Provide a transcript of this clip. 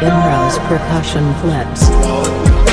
Imro's percussion flips.